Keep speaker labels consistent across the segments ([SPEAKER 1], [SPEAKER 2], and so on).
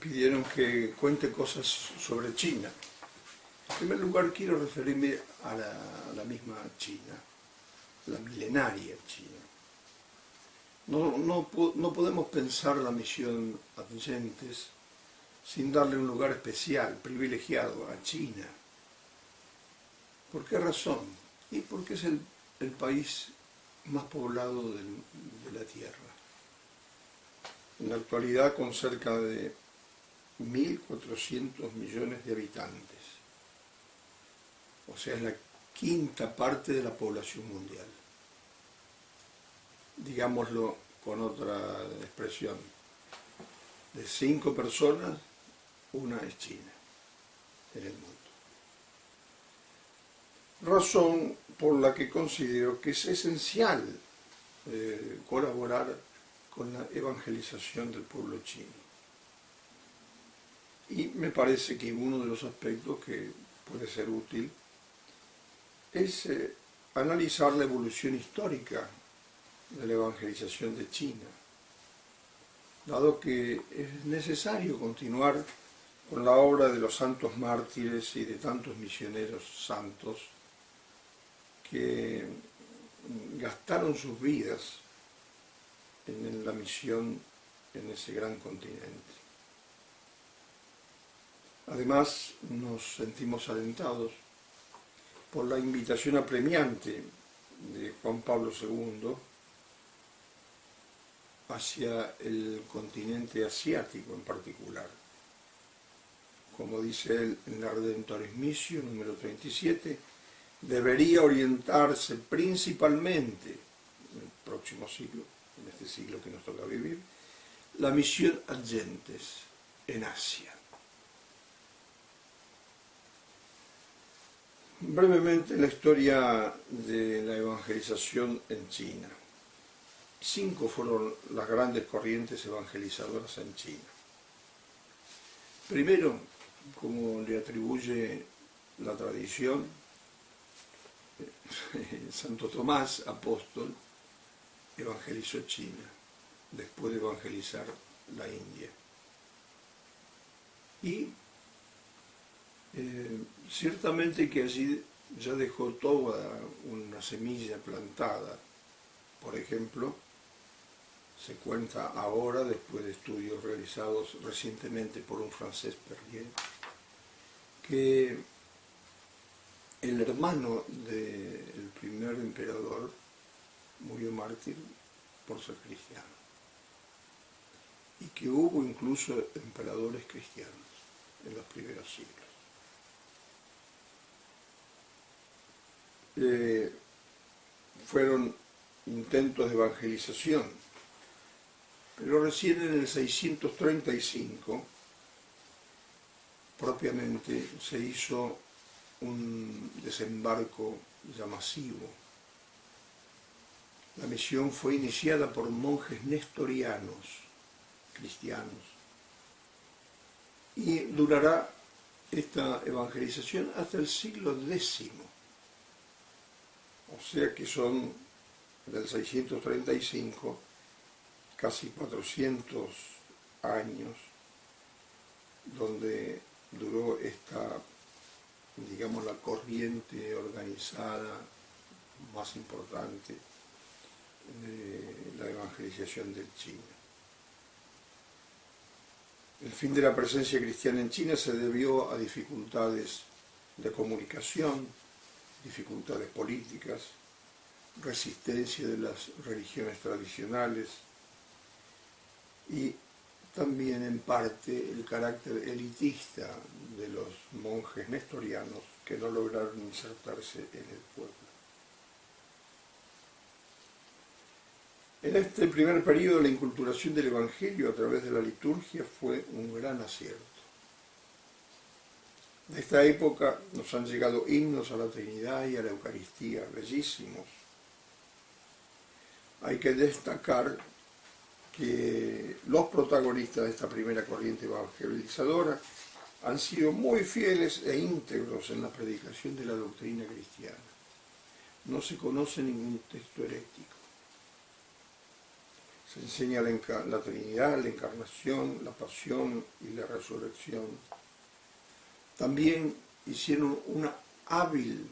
[SPEAKER 1] pidieron que cuente cosas sobre China. En primer lugar quiero referirme a la, misma China, la milenaria China. No, no, podemos pensar la misión Adyentes sin darle un lugar especial, privilegiado a China. ¿Por qué razón? Y porque es el, país más poblado de la Tierra. En la actualidad con cerca de 1.400 millones de habitantes. O sea, es la quinta parte de la población mundial. Digámoslo con otra expresión. De cinco personas, una es China en el mundo. Razón por la que considero que es esencial eh, colaborar con la evangelización del pueblo chino. Y me parece que uno de los aspectos que puede ser útil es eh, analizar la evolución histórica de la evangelización de China, dado que es necesario continuar con la obra de los santos mártires y de tantos misioneros santos que gastaron sus vidas en la misión en ese gran continente. Además, nos sentimos alentados por la invitación apremiante de Juan Pablo II hacia el continente asiático en particular. Como dice él en la Redentores Missio número 37, debería orientarse principalmente en el próximo siglo, en este siglo que nos toca vivir, la misión Agentes en Asia. Brevemente la historia de la evangelización en China. Cinco fueron las grandes corrientes evangelizadoras en China. Primero, como le atribuye la tradición, Santo Tomás, apóstol, evangelizó China, después de evangelizar la India. Y eh, ciertamente que allí ya dejó toda una semilla plantada. Por ejemplo, se cuenta ahora, después de estudios realizados recientemente por un francés Perrier, que el hermano del primer emperador murió mártir por ser cristiano. Y que hubo incluso emperadores cristianos en los primeros siglos. Eh, fueron intentos de evangelización, pero recién en el 635 propiamente se hizo un desembarco ya masivo. La misión fue iniciada por monjes nestorianos, cristianos, y durará esta evangelización hasta el siglo X o sea que son del 635 casi 400 años donde duró esta, digamos, la corriente organizada más importante de la evangelización de China. El fin de la presencia cristiana en China se debió a dificultades de comunicación, dificultades políticas, resistencia de las religiones tradicionales y también en parte el carácter elitista de los monjes nestorianos que no lograron insertarse en el pueblo. En este primer periodo la inculturación del Evangelio a través de la liturgia fue un gran acierto. De esta época nos han llegado himnos a la Trinidad y a la Eucaristía, bellísimos. Hay que destacar que los protagonistas de esta primera corriente evangelizadora han sido muy fieles e íntegros en la predicación de la doctrina cristiana. No se conoce ningún texto herético. Se enseña la, Trinidad, la Encarnación, la Pasión y la Resurrección. También hicieron una hábil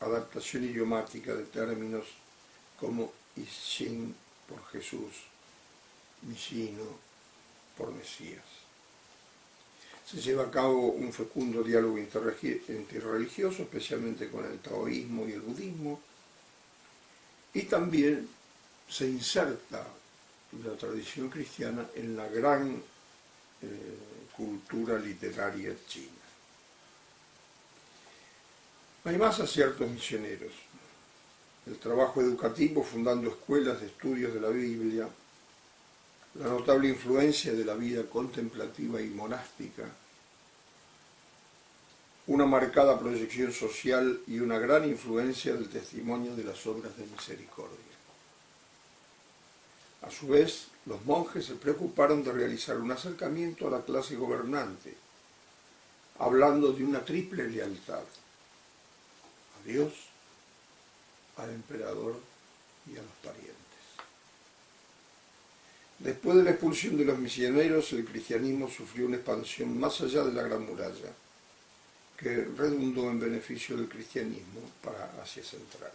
[SPEAKER 1] adaptación idiomática de términos como Ishin por Jesús, Mishino por Mesías. Se lleva a cabo un fecundo diálogo interreligioso, especialmente con el taoísmo y el budismo, y también se inserta la tradición cristiana en la gran eh, cultura literaria china. Hay más aciertos misioneros. El trabajo educativo fundando escuelas de estudios de la Biblia, la notable influencia de la vida contemplativa y monástica, una marcada proyección social y una gran influencia del testimonio de las obras de misericordia. A su vez, los monjes se preocuparon de realizar un acercamiento a la clase gobernante, hablando de una triple lealtad, Dios, al emperador y a los parientes. Después de la expulsión de los misioneros, el cristianismo sufrió una expansión más allá de la Gran Muralla, que redundó en beneficio del cristianismo para Asia Central.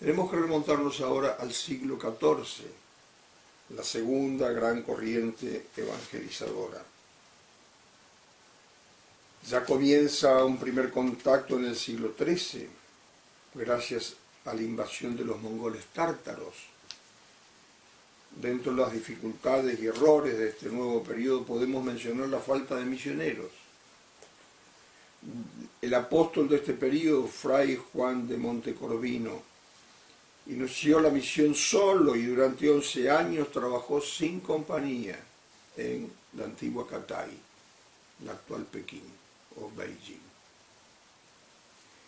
[SPEAKER 1] Tenemos que remontarnos ahora al siglo XIV, la segunda gran corriente evangelizadora. Ya comienza un primer contacto en el siglo XIII, gracias a la invasión de los mongoles tártaros. Dentro de las dificultades y errores de este nuevo periodo podemos mencionar la falta de misioneros el apóstol de este periodo, Fray Juan de Montecorvino, inició la misión solo y durante 11 años trabajó sin compañía en la antigua Catay, la actual Pekín o Beijing.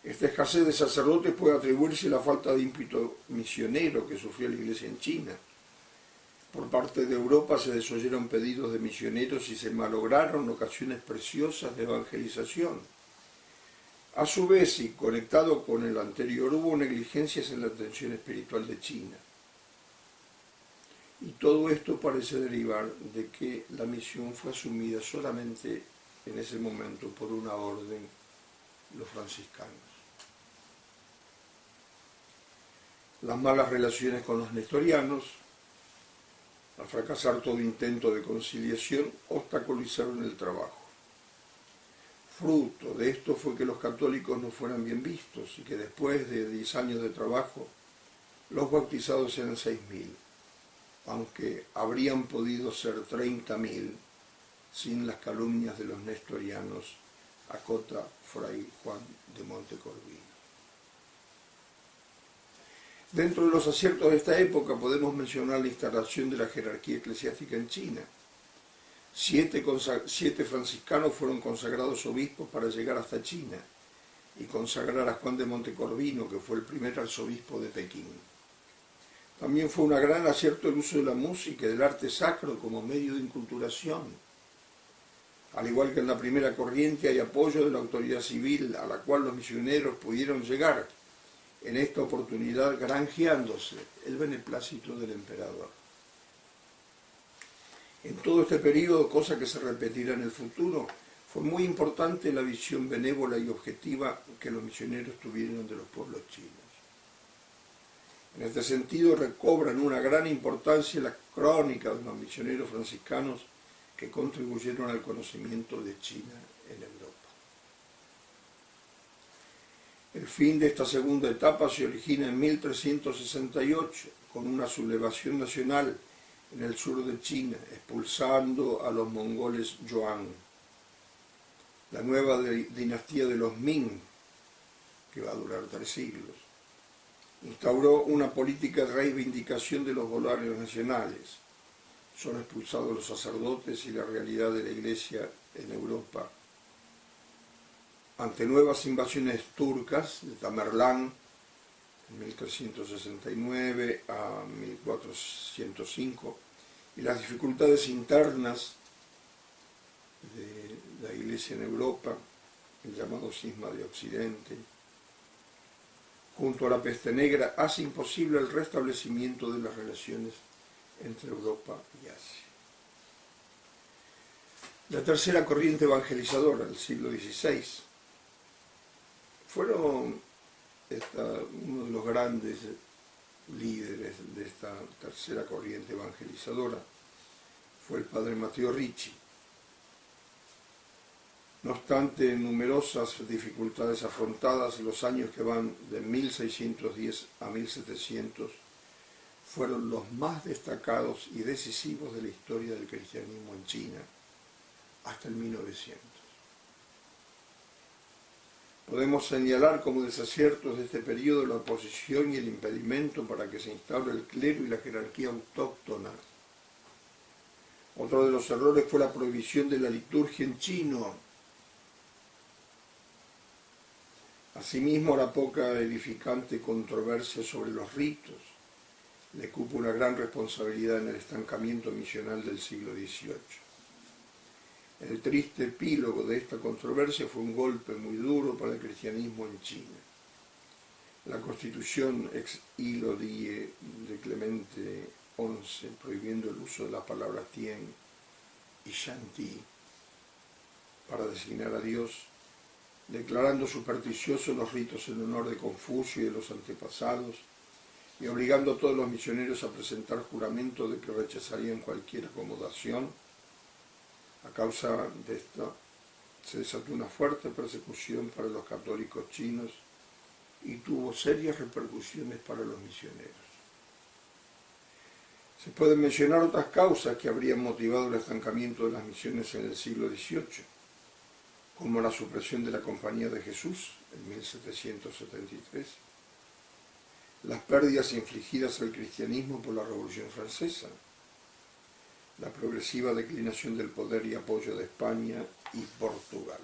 [SPEAKER 1] Esta escasez de sacerdotes puede atribuirse a la falta de ímpetu misionero que sufrió la iglesia en China. Por parte de Europa se desoyeron pedidos de misioneros y se malograron ocasiones preciosas de evangelización a su vez, y conectado con el anterior, hubo negligencias en la atención espiritual de China. Y todo esto parece derivar de que la misión fue asumida solamente en ese momento por una orden, los franciscanos. Las malas relaciones con los nestorianos, al fracasar todo intento de conciliación, obstaculizaron el trabajo. Fruto de esto fue que los católicos no fueran bien vistos y que después de 10 años de trabajo los bautizados eran 6.000, aunque habrían podido ser 30.000 sin las calumnias de los nestorianos, acota Fray Juan de Montecorvino. Dentro de los aciertos de esta época podemos mencionar la instalación de la jerarquía eclesiástica en China, Siete, franciscanos fueron consagrados obispos para llegar hasta China y consagrar a Juan de Montecorvino, que fue el primer arzobispo de Pekín. También fue una gran acierto el uso de la música y del arte sacro como medio de inculturación. Al igual que en la primera corriente hay apoyo de la autoridad civil a la cual los misioneros pudieron llegar, en esta oportunidad granjeándose el beneplácito del emperador. En todo este periodo, cosa que se repetirá en el futuro, fue muy importante la visión benévola y objetiva que los misioneros tuvieron de los pueblos chinos. En este sentido recobran una gran importancia las crónicas de los misioneros franciscanos que contribuyeron al conocimiento de China en Europa. El fin de esta segunda etapa se origina en 1368 con una sublevación nacional en el sur de China, expulsando a los mongoles Yuan. La nueva dinastía de los Ming, que va a durar tres siglos, instauró una política de reivindicación de los volarios nacionales. Son expulsados los sacerdotes y la realidad de la iglesia en Europa. Ante nuevas invasiones turcas de Tamerlán, 1369 a 1405, y las dificultades internas de la Iglesia en Europa, el llamado cisma de Occidente, junto a la peste negra, hace imposible el restablecimiento de las relaciones entre Europa y Asia. La tercera corriente evangelizadora del siglo XVI fueron uno de los grandes líderes de esta tercera corriente evangelizadora, fue el padre Mateo Ricci. No obstante numerosas dificultades afrontadas, los años que van de 1610 a 1700 fueron los más destacados y decisivos de la historia del cristianismo en China, hasta el 1900. Podemos señalar como desaciertos de este periodo la oposición y el impedimento para que se instaure el clero y la jerarquía autóctona. Otro de los errores fue la prohibición de la liturgia en chino, Asimismo, la poca edificante controversia sobre los ritos le cupo una gran responsabilidad en el estancamiento misional del siglo XVIII. El triste epílogo de esta controversia fue un golpe muy duro para el cristianismo en China. La constitución ex hilo die de Clemente XI, prohibiendo el uso de las palabras Tien y Shanti para designar a Dios, declarando supersticiosos los ritos en honor de Confucio y de los antepasados, y obligando a todos los misioneros a presentar juramento de que rechazarían cualquier acomodación. A causa de esto se desató una fuerte persecución para los católicos chinos y tuvo serias repercusiones para los misioneros. Se pueden mencionar otras causas que habrían motivado el estancamiento de las misiones en el siglo XVIII como la supresión de la Compañía de Jesús en 1773, las pérdidas infligidas al cristianismo por la Revolución Francesa, la progresiva declinación del poder y apoyo de España y Portugal.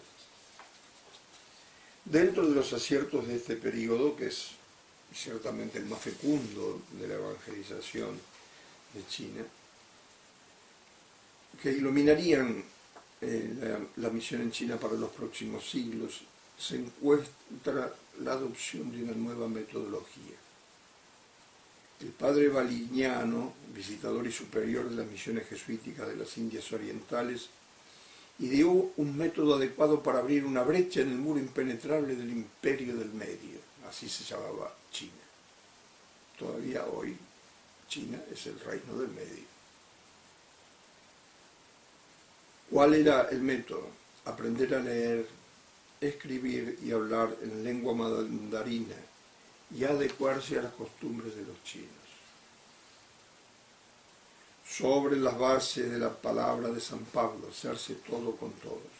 [SPEAKER 1] Dentro de los aciertos de este periodo, que es ciertamente el más fecundo de la evangelización de China, que iluminarían eh, la, misión en China para los próximos siglos, se encuentra la adopción de una nueva metodología. El padre Valignano, visitador y superior de las misiones jesuíticas de las Indias Orientales, ideó un método adecuado para abrir una brecha en el muro impenetrable del imperio del medio, así se llamaba China. Todavía hoy China es el reino del medio. ¿Cuál era el método? Aprender a leer, escribir y hablar en lengua mandarina y adecuarse a las costumbres de los chinos. Sobre las bases de la palabra de San Pablo, hacerse todo con todos.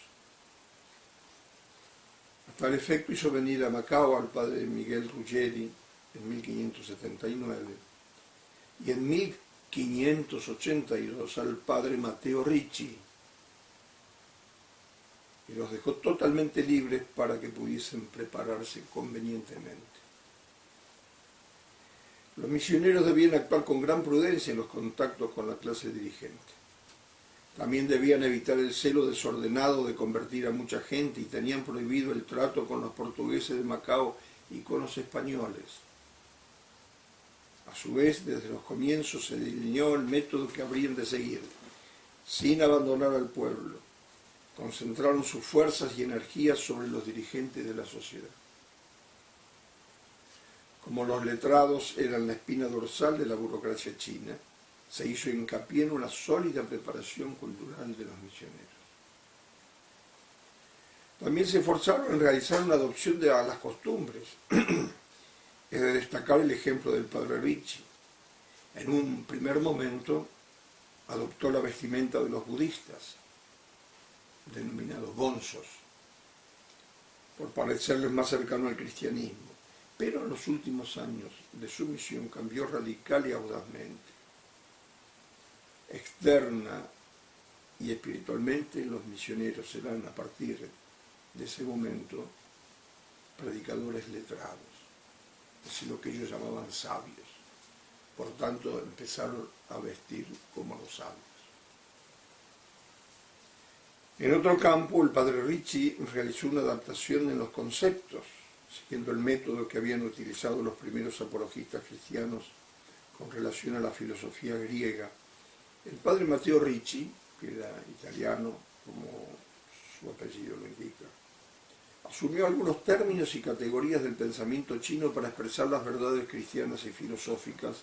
[SPEAKER 1] Hasta el efecto hizo venir a Macao al padre Miguel Ruggeri en 1579 y en 1582 al padre Mateo Ricci y los dejó totalmente libres para que pudiesen prepararse convenientemente. Los misioneros debían actuar con gran prudencia en los contactos con la clase dirigente. También debían evitar el celo desordenado de convertir a mucha gente y tenían prohibido el trato con los portugueses de Macao y con los españoles. A su vez, desde los comienzos se delineó el método que habrían de seguir, sin abandonar al pueblo concentraron sus fuerzas y energías sobre los dirigentes de la sociedad. Como los letrados eran la espina dorsal de la burocracia china, se hizo hincapié en una sólida preparación cultural de los misioneros. También se esforzaron en realizar una adopción de las costumbres. es de destacar el ejemplo del padre Ricci. En un primer momento adoptó la vestimenta de los budistas, denominados bonzos, por parecerles más cercano al cristianismo, pero en los últimos años de su misión cambió radical y audazmente. Externa y espiritualmente los misioneros serán a partir de ese momento predicadores letrados, es lo que ellos llamaban sabios. Por tanto, empezaron a vestir como los sabios. En otro campo, el padre Ricci realizó una adaptación en los conceptos, siguiendo el método que habían utilizado los primeros apologistas cristianos con relación a la filosofía griega, el padre Matteo Ricci, que era italiano, como su apellido lo indica, asumió algunos términos y categorías del pensamiento chino para expresar las verdades cristianas y filosóficas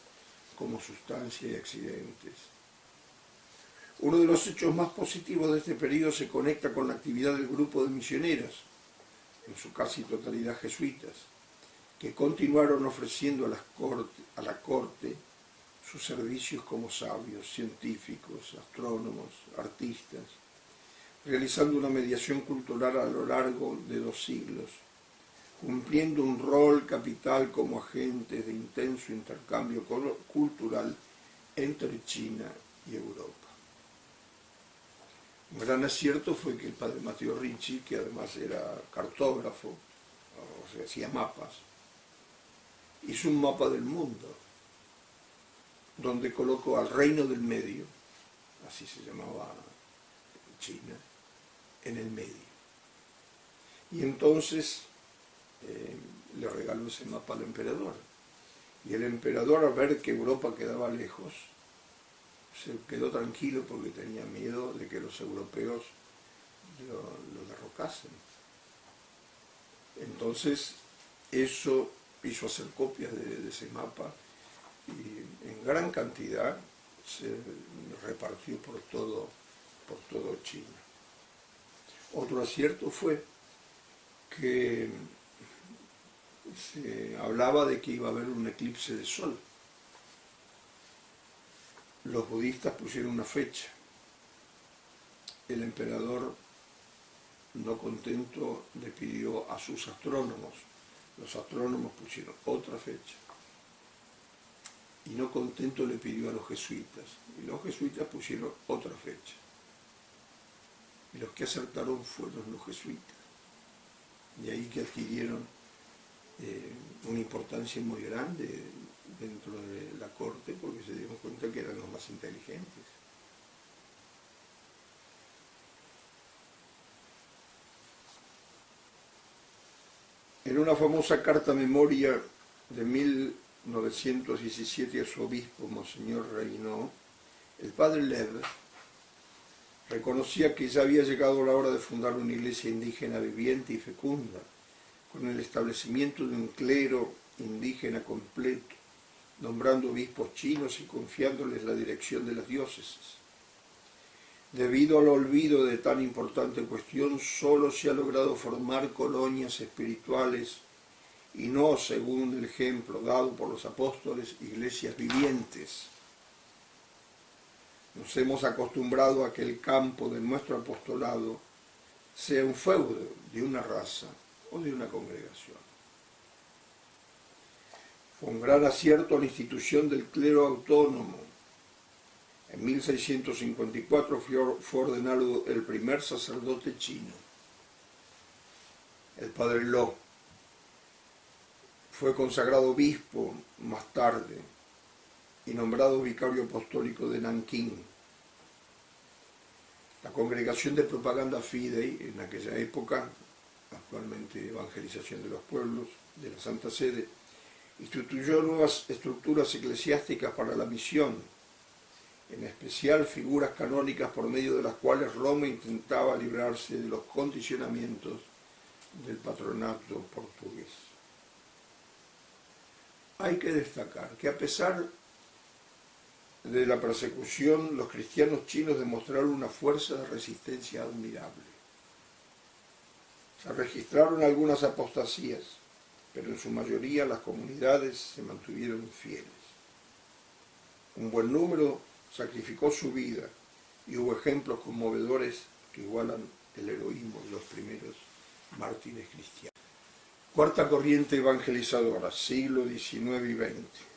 [SPEAKER 1] como sustancia y accidentes. Uno de los hechos más positivos de este periodo se conecta con la actividad del grupo de misioneras, en su casi totalidad jesuitas, que continuaron ofreciendo a, a la corte sus servicios como sabios, científicos, astrónomos, artistas, realizando una mediación cultural a lo largo de dos siglos, cumpliendo un rol capital como agentes de intenso intercambio cultural entre China y Europa. Un gran acierto fue que el padre Mateo Ricci, que además era cartógrafo, o sea, hacía mapas, hizo un mapa del mundo, donde colocó al reino del medio, así se llamaba China, en el medio. Y entonces eh, le regaló ese mapa al emperador. Y el emperador al ver que Europa quedaba lejos, se quedó tranquilo porque tenía miedo de que los europeos lo, derrocasen. Entonces, eso hizo hacer copias de, ese mapa y en gran cantidad se repartió por todo, por todo China. Otro acierto fue que se hablaba de que iba a haber un eclipse de sol los budistas pusieron una fecha. El emperador, no contento, le pidió a sus astrónomos. Los astrónomos pusieron otra fecha. Y no contento le pidió a los jesuitas. Y los jesuitas pusieron otra fecha. Y los que acertaron fueron los jesuitas. Y ahí que adquirieron eh, una importancia muy grande dentro de la corte porque se dieron cuenta que eran los más inteligentes. En una famosa carta memoria de 1917 a su obispo, Monseñor Reynó, el padre Lev reconocía que ya había llegado la hora de fundar una iglesia indígena viviente y fecunda, con el establecimiento de un clero indígena completo, nombrando obispos chinos y confiándoles la dirección de las diócesis. Debido al olvido de tan importante cuestión, solo se ha logrado formar colonias espirituales y no, según el ejemplo dado por los apóstoles, iglesias vivientes. Nos hemos acostumbrado a que el campo de nuestro apostolado sea un feudo de una raza o de una congregación. Con gran acierto a la institución del clero autónomo. En 1654 fue ordenado el primer sacerdote chino, el padre Lo. Fue consagrado obispo más tarde y nombrado vicario apostólico de Nankín. La congregación de propaganda Fidei, en aquella época, actualmente Evangelización de los Pueblos, de la Santa Sede, instituyó nuevas estructuras eclesiásticas para la misión, en especial figuras canónicas por medio de las cuales Roma intentaba librarse de los condicionamientos del patronato portugués. Hay que destacar que a pesar de la persecución, los cristianos chinos demostraron una fuerza de resistencia admirable. Se registraron algunas apostasías, pero en su mayoría las comunidades se mantuvieron fieles. Un buen número sacrificó su vida y hubo ejemplos conmovedores que igualan el heroísmo de los primeros mártires cristianos. Cuarta corriente evangelizadora, siglo XIX y XX.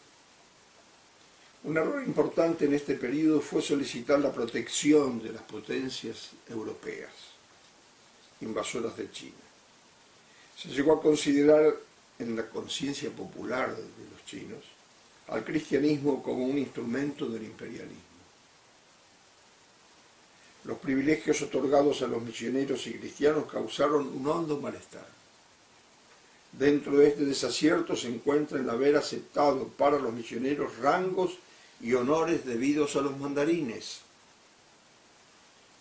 [SPEAKER 1] Un error importante en este periodo fue solicitar la protección de las potencias europeas, invasoras de China. Se llegó a considerar en la conciencia popular de los chinos al cristianismo como un instrumento del imperialismo. Los privilegios otorgados a los misioneros y cristianos causaron un hondo malestar. Dentro de este desacierto se encuentra el haber aceptado para los misioneros rangos y honores debidos a los mandarines.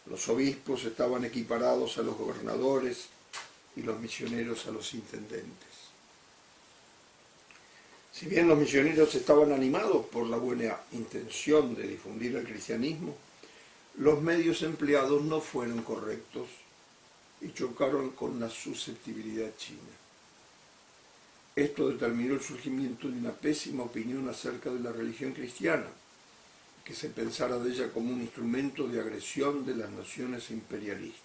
[SPEAKER 1] Los obispos estaban equiparados a los gobernadores y los misioneros a los intendentes. Si bien los misioneros estaban animados por la buena intención de difundir el cristianismo, los medios empleados no fueron correctos y chocaron con la susceptibilidad china. Esto determinó el surgimiento de una pésima opinión acerca de la religión cristiana, que se pensara de ella como un instrumento de agresión de las naciones imperialistas.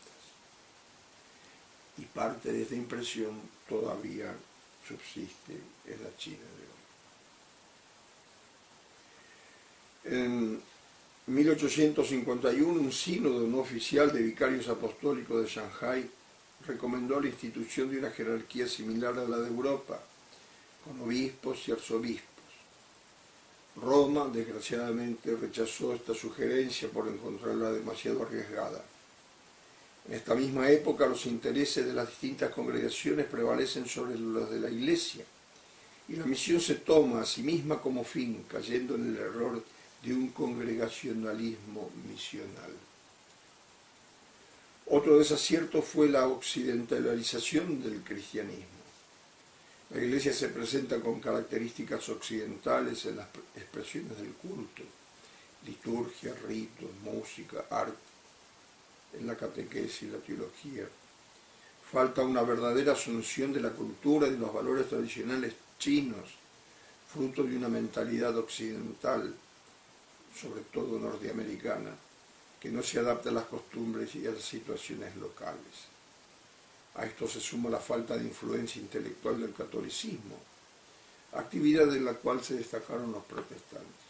[SPEAKER 1] Y parte de esta impresión todavía subsiste en la China hoy. En 1851, un sínodo no oficial de vicarios apostólicos de Shanghai recomendó la institución de una jerarquía similar a la de Europa, con obispos y arzobispos. Roma, desgraciadamente, rechazó esta sugerencia por encontrarla demasiado arriesgada. En esta misma época los intereses de las distintas congregaciones prevalecen sobre los de la Iglesia y la misión se toma a sí misma como fin, cayendo en el error de un congregacionalismo misional. Otro desacierto fue la occidentalización del cristianismo. La iglesia se presenta con características occidentales en las expresiones del culto, liturgia, ritos, música, arte, en la catequesis y la teología. Falta una verdadera asunción de la cultura y de los valores tradicionales chinos, fruto de una mentalidad occidental, sobre todo norteamericana, que no se adapta a las costumbres y a las situaciones locales. A esto se suma la falta de influencia intelectual del catolicismo, actividad en la cual se destacaron los protestantes.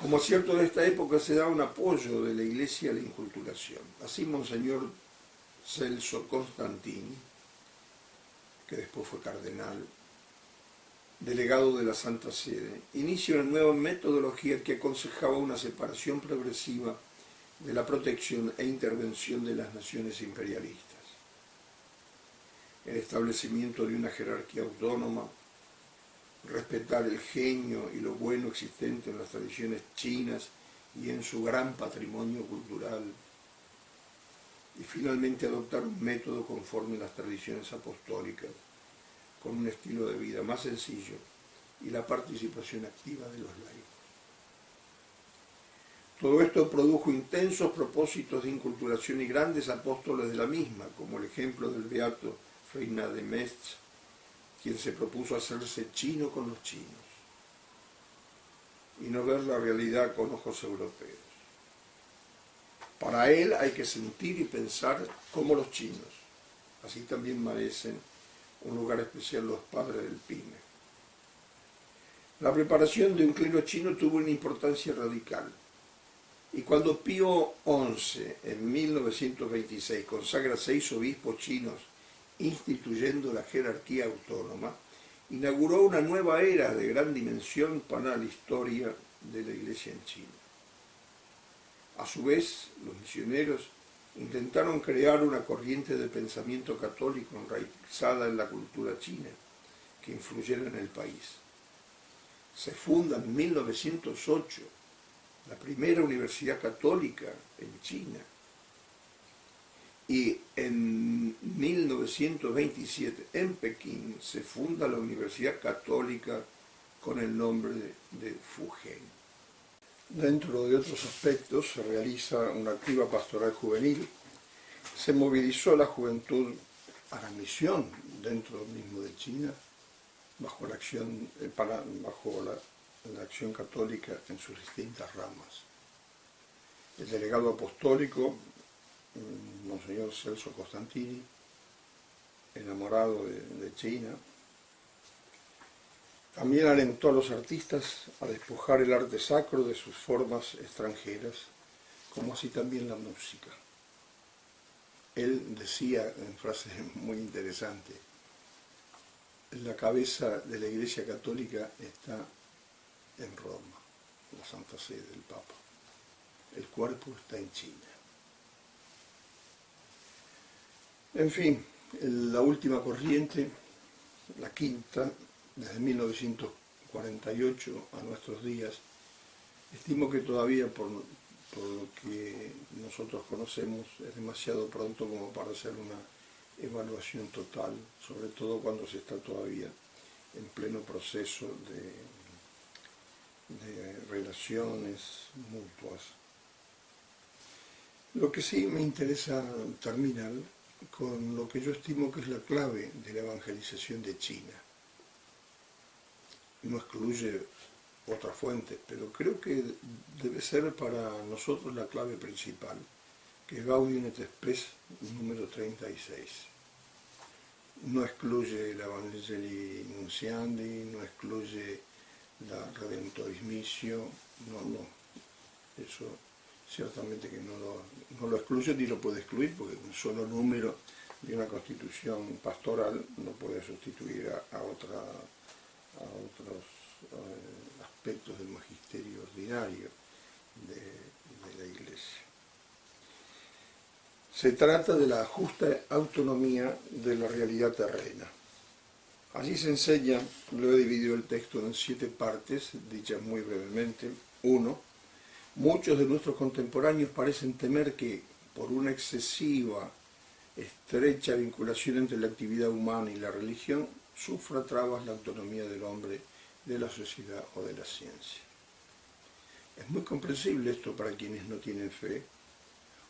[SPEAKER 1] Como cierto de esta época se da un apoyo de la Iglesia a la inculturación. Así Monseñor Celso Constantini, que después fue cardenal, delegado de la Santa Sede, inicia una nueva metodología que aconsejaba una separación progresiva de la protección e intervención de las naciones imperialistas. El establecimiento de una jerarquía autónoma, respetar el genio y lo bueno existente en las tradiciones chinas y en su gran patrimonio cultural, y finalmente adoptar un método conforme a las tradiciones apostólicas, con un estilo de vida más sencillo y la participación activa de los laicos. Todo esto produjo intensos propósitos de inculturación y grandes apóstoles de la misma, como el ejemplo del beato Reina de Metz, quien se propuso hacerse chino con los chinos y no ver la realidad con ojos europeos. Para él hay que sentir y pensar como los chinos. Así también merecen un lugar especial los padres del PYME. La preparación de un clero chino tuvo una importancia radical. Y cuando Pío XI, en 1926, consagra seis obispos chinos instituyendo la jerarquía autónoma, inauguró una nueva era de gran dimensión para la historia de la Iglesia en China. A su vez, los misioneros intentaron crear una corriente de pensamiento católico enraizada en la cultura china, que influyera en el país. Se funda en 1908 la primera universidad católica en China. Y en 1927 en Pekín se funda la Universidad Católica con el nombre de, Fujian. Dentro de otros aspectos se realiza una activa pastoral juvenil. Se movilizó la juventud a la misión dentro mismo de China bajo la acción, eh, bajo la acción católica en sus distintas ramas. El delegado apostólico, mm, Monseñor Celso Costantini, enamorado de, China, también alentó a los artistas a despojar el arte sacro de sus formas extranjeras, como así también la música. Él decía en frase muy interesante, la cabeza de la Iglesia Católica está en Roma, la Santa Sede del Papa. El cuerpo está en China. En fin, la última corriente, la quinta, desde 1948 a nuestros días, estimo que todavía por, lo que nosotros conocemos es demasiado pronto como para hacer una evaluación total, sobre todo cuando se está todavía en pleno proceso de, de relaciones mutuas. Lo que sí me interesa terminar con lo que yo estimo que es la clave de la evangelización de China. No excluye otras fuentes, pero creo que debe ser para nosotros la clave principal, que es Gaudium et Spes número 36. No excluye el Evangelii Nunciandi, no excluye la Redentoris Missio, no, no, eso ciertamente que no lo, no lo excluye ni lo puede excluir, porque un solo número de una constitución pastoral no puede sustituir a, otra, a otros eh, aspectos del magisterio ordinario de, de la Iglesia. Se trata de la justa autonomía de la realidad terrena. Allí se enseña, lo he dividido el texto en siete partes, dichas muy brevemente. Uno, Muchos de nuestros contemporáneos parecen temer que, por una excesiva, estrecha vinculación entre la actividad humana y la religión, sufra trabas la autonomía del hombre, de la sociedad o de la ciencia. Es muy comprensible esto para quienes no tienen fe,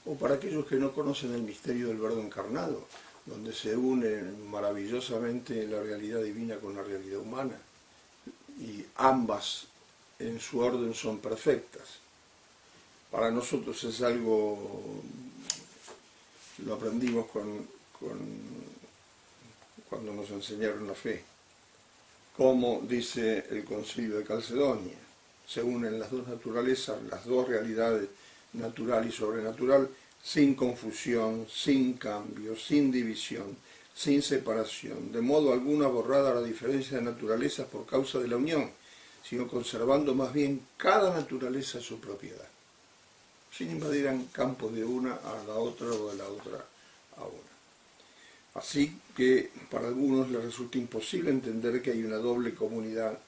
[SPEAKER 1] o para aquellos que no conocen el misterio del Verbo encarnado, donde se une maravillosamente la realidad divina con la realidad humana, y ambas en su orden son perfectas para nosotros es algo, lo aprendimos con, cuando nos enseñaron la fe. Como dice el concilio de Calcedonia, se unen las dos naturalezas, las dos realidades, natural y sobrenatural, sin confusión, sin cambio, sin división, sin separación, de modo alguno borrada la diferencia de naturalezas por causa de la unión, sino conservando más bien cada naturaleza su propiedad sin invadir campos de una a la otra o de la otra a una. Así que para algunos les resulta imposible entender que hay una doble comunidad,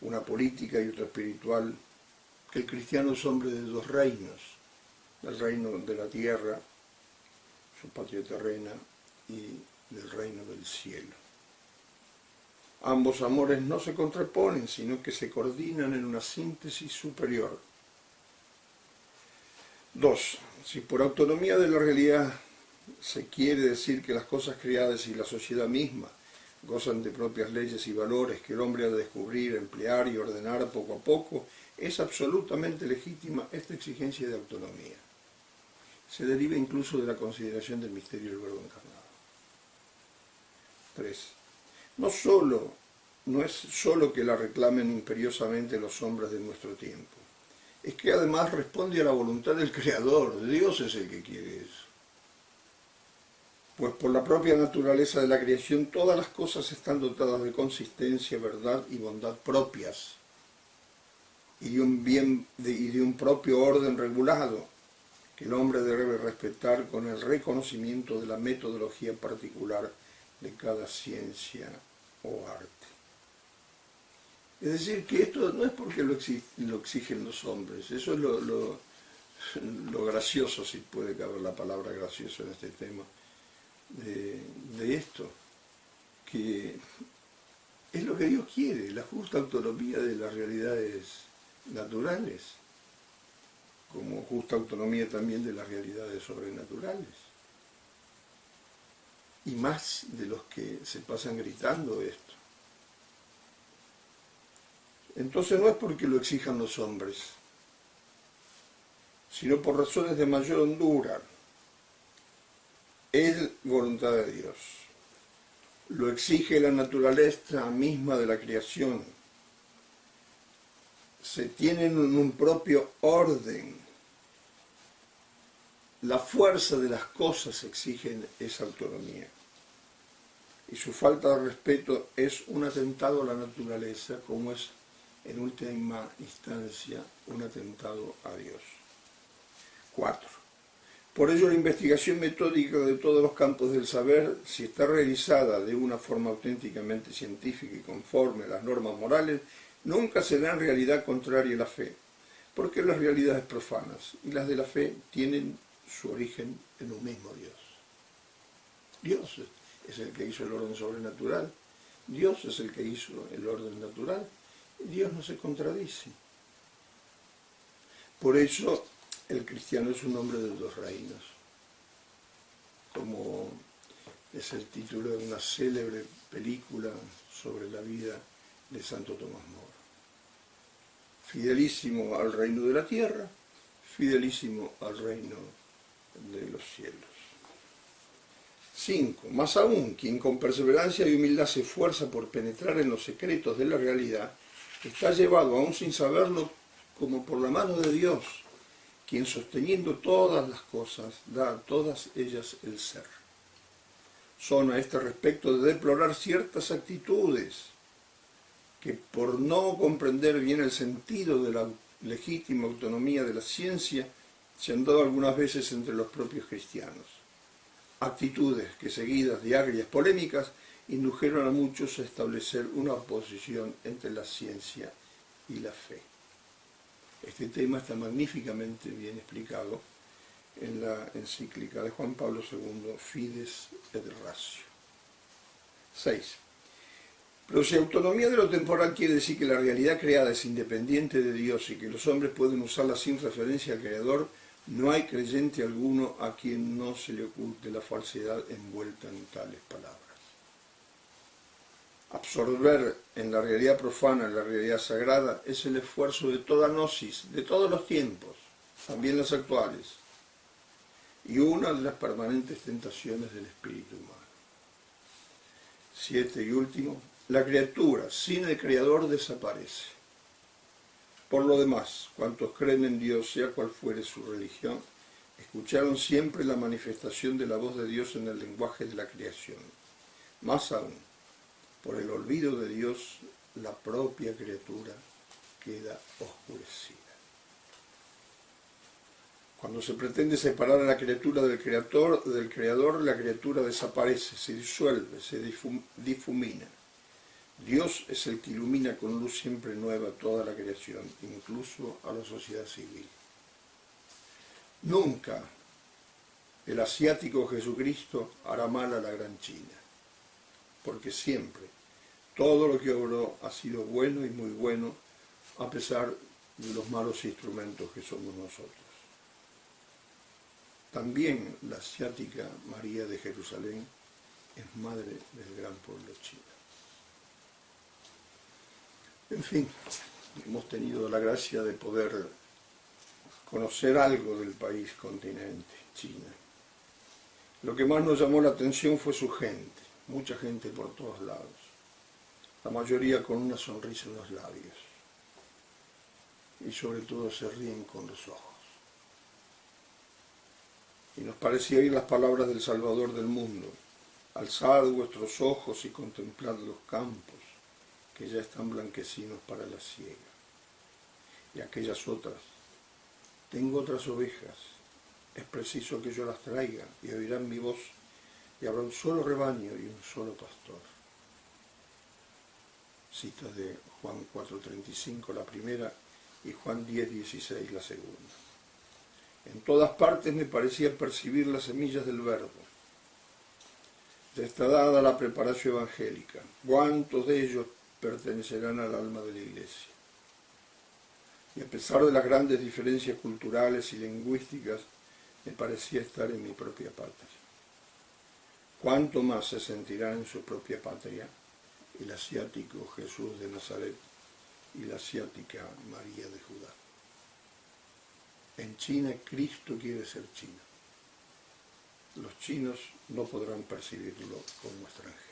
[SPEAKER 1] una política y otra espiritual, que el cristiano es hombre de dos reinos, el reino de la tierra, su patria terrena, y del reino del cielo. Ambos amores no se contraponen, sino que se coordinan en una síntesis superior Dos, si por autonomía de la realidad se quiere decir que las cosas creadas y la sociedad misma gozan de propias leyes y valores que el hombre ha de descubrir, emplear y ordenar poco a poco, es absolutamente legítima esta exigencia de autonomía. Se deriva incluso de la consideración del misterio del verbo encarnado. Tres, no solo, no es solo que la reclamen imperiosamente los hombres de nuestro tiempo, es que además responde a la voluntad del Creador, Dios es el que quiere eso. Pues por la propia naturaleza de la creación todas las cosas están dotadas de consistencia, verdad y bondad propias, y de un, bien, y de un propio orden regulado, que el hombre debe respetar con el reconocimiento de la metodología particular de cada ciencia o arte. Es decir, que esto no es porque lo, exigen los hombres, eso es lo, gracioso, si puede caber la palabra gracioso en este tema, de, esto, que es lo que Dios quiere, la justa autonomía de las realidades naturales, como justa autonomía también de las realidades sobrenaturales. Y más de los que se pasan gritando esto. Entonces no es porque lo exijan los hombres, sino por razones de mayor hondura. Es voluntad de Dios. Lo exige la naturaleza misma de la creación. Se tienen un propio orden. La fuerza de las cosas exige esa autonomía y su falta de respeto es un atentado a la naturaleza como es en última instancia un atentado a Dios. Cuatro. Por ello la investigación metódica de todos los campos del saber, si está realizada de una forma auténticamente científica y conforme a las normas morales, nunca será en realidad contraria a la fe, porque las realidades profanas y las de la fe tienen su origen en un mismo Dios. Dios es el que hizo el orden sobrenatural, Dios es el que hizo el orden natural, Dios no se contradice. Por eso el cristiano es un hombre de dos reinos, como es el título de una célebre película sobre la vida de Santo Tomás Moro. Fidelísimo al reino de la tierra, fidelísimo al reino de los cielos. 5. Más aún, quien con perseverancia y humildad se esfuerza por penetrar en los secretos de la realidad, está llevado, aún sin saberlo, como por la mano de Dios, quien sosteniendo todas las cosas da a todas ellas el ser. Son a este respecto de deplorar ciertas actitudes que por no comprender bien el sentido de la legítima autonomía de la ciencia se han dado algunas veces entre los propios cristianos. Actitudes que seguidas de agrias polémicas indujeron a muchos a establecer una oposición entre la ciencia y la fe. Este tema está magníficamente bien explicado en la encíclica de Juan Pablo II, Fides et Ratio. 6. Pero si autonomía de lo temporal quiere decir que la realidad creada es independiente de Dios y que los hombres pueden usarla sin referencia al Creador, no hay creyente alguno a quien no se le oculte la falsedad envuelta en tales palabras. Absorber en la realidad profana la realidad sagrada es el esfuerzo de toda gnosis, de todos los tiempos, también las actuales, y una de las permanentes tentaciones del espíritu humano. Siete y último, la criatura sin el Creador desaparece. Por lo demás, cuantos creen en Dios, sea cual fuere su religión, escucharon siempre la manifestación de la voz de Dios en el lenguaje de la creación. Más aún, por el olvido de Dios, la propia criatura queda oscurecida. Cuando se pretende separar a la criatura del creador, del creador la criatura desaparece, se disuelve, se difumina. Dios es el que ilumina con luz siempre nueva toda la creación, incluso a la sociedad civil. Nunca el asiático Jesucristo hará mal a la gran China, porque siempre todo lo que obró ha sido bueno y muy bueno, a pesar de los malos instrumentos que somos nosotros. También la asiática María de Jerusalén es madre del gran pueblo chino. En fin, hemos tenido la gracia de poder conocer algo del país continente, China. Lo que más nos llamó la atención fue su gente, mucha gente por todos lados, la mayoría con una sonrisa en los labios y sobre todo se ríen con los ojos. Y nos parecía oír las palabras del Salvador del mundo, alzad vuestros ojos y contemplad los campos, que ya están blanquecinos para la siega. Y aquellas otras, tengo otras ovejas, es preciso que yo las traiga y oirán mi voz y habrá un solo rebaño y un solo pastor. Cita de Juan 4.35 la primera y Juan 10.16 la segunda. En todas partes me parecía percibir las semillas del verbo. Ya está dada la preparación evangélica. ¿Cuántos de ellos pertenecerán al alma de la Iglesia. Y a pesar de las grandes diferencias culturales y lingüísticas, me parecía estar en mi propia patria. ¿Cuánto más se sentirán en su propia patria el asiático Jesús de Nazaret y la asiática María de Judá? En China Cristo quiere ser chino. Los chinos no podrán percibirlo como extranjero.